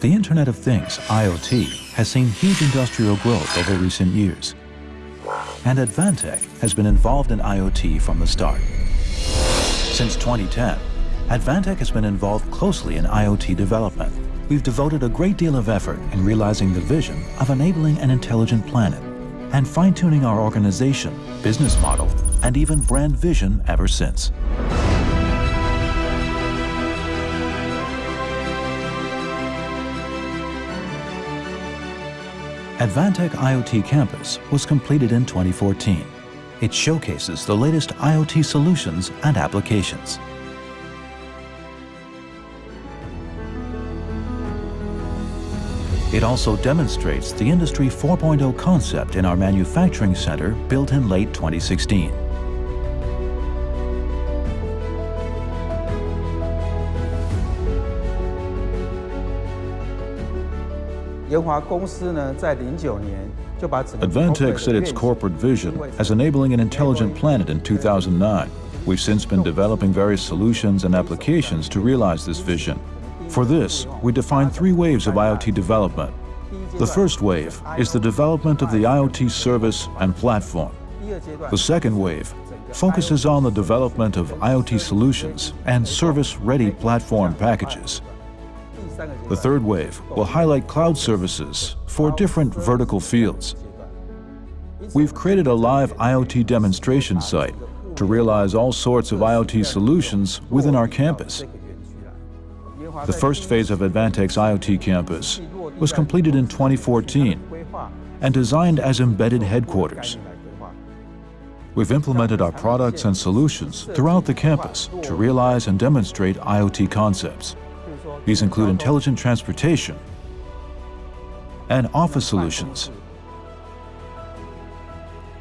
The Internet of Things, IoT, has seen huge industrial growth over recent years. And Advantech has been involved in IoT from the start. Since 2010, Advantech has been involved closely in IoT development. We've devoted a great deal of effort in realizing the vision of enabling an intelligent planet and fine-tuning our organization, business model, and even brand vision ever since. Advantech IoT Campus was completed in 2014. It showcases the latest IoT solutions and applications. It also demonstrates the Industry 4.0 concept in our manufacturing center built in late 2016. Advantech set its corporate vision as enabling an intelligent planet in 2009. We've since been developing various solutions and applications to realize this vision. For this, we define three waves of IoT development. The first wave is the development of the IoT service and platform. The second wave focuses on the development of IoT solutions and service-ready platform packages. The third wave will highlight cloud services for different vertical fields. We've created a live IoT demonstration site to realize all sorts of IoT solutions within our campus. The first phase of Advantech's IoT campus was completed in 2014 and designed as embedded headquarters. We've implemented our products and solutions throughout the campus to realize and demonstrate IoT concepts. These include intelligent transportation and office solutions.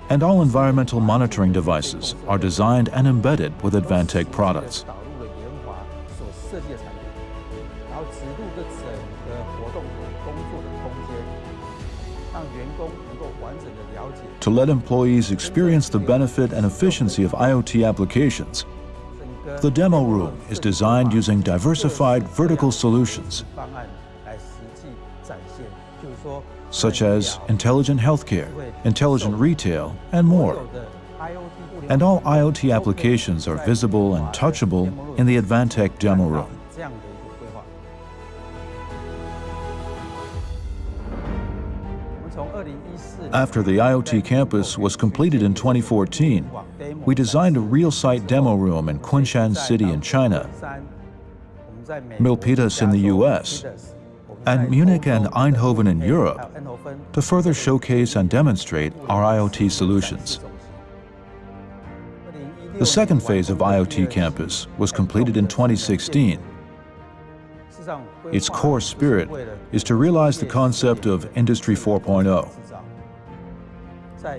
And all environmental monitoring devices are designed and embedded with Advantech products. To let employees experience the benefit and efficiency of IoT applications, the demo room is designed using diversified vertical solutions, such as intelligent healthcare, intelligent retail, and more. And all IoT applications are visible and touchable in the Advantech demo room. After the IoT campus was completed in 2014, we designed a real-site demo room in Kunshan City in China, Milpitas in the US, and Munich and Eindhoven in Europe to further showcase and demonstrate our IoT solutions. The second phase of IoT Campus was completed in 2016. Its core spirit is to realize the concept of Industry 4.0.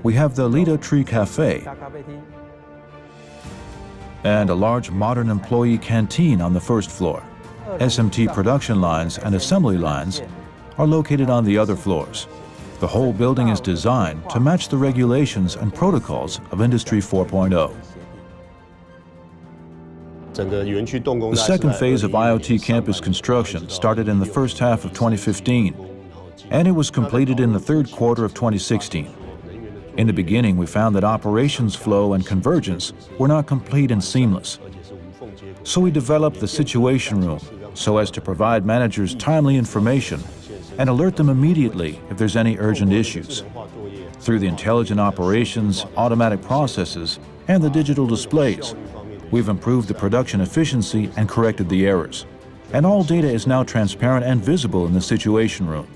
We have the Lido Tree Cafe and a large modern employee canteen on the first floor. SMT production lines and assembly lines are located on the other floors. The whole building is designed to match the regulations and protocols of Industry 4.0. The second phase of IoT campus construction started in the first half of 2015, and it was completed in the third quarter of 2016. In the beginning, we found that operations flow and convergence were not complete and seamless. So we developed the Situation Room so as to provide managers timely information and alert them immediately if there's any urgent issues. Through the intelligent operations, automatic processes, and the digital displays, we've improved the production efficiency and corrected the errors. And all data is now transparent and visible in the Situation Room.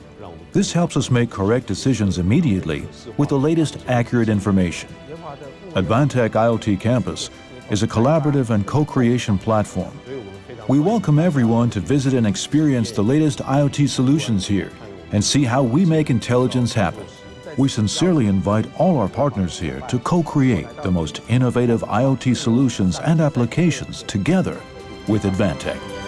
This helps us make correct decisions immediately with the latest accurate information. Advantech IoT Campus is a collaborative and co-creation platform. We welcome everyone to visit and experience the latest IoT solutions here and see how we make intelligence happen. We sincerely invite all our partners here to co-create the most innovative IoT solutions and applications together with Advantech.